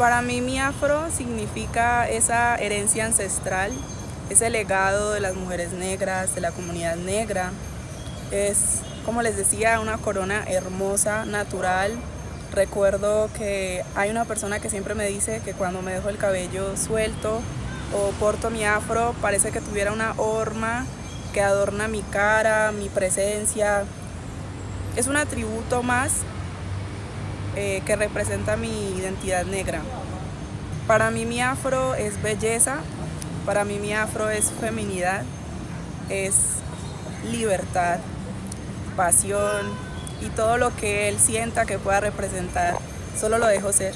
Para mí mi afro significa esa herencia ancestral, ese legado de las mujeres negras, de la comunidad negra. Es, como les decía, una corona hermosa, natural. Recuerdo que hay una persona que siempre me dice que cuando me dejo el cabello suelto o porto mi afro, parece que tuviera una horma que adorna mi cara, mi presencia. Es un atributo más eh, que representa mi identidad negra. Para mí mi afro es belleza, para mí mi afro es feminidad, es libertad, pasión y todo lo que él sienta que pueda representar, solo lo dejo ser.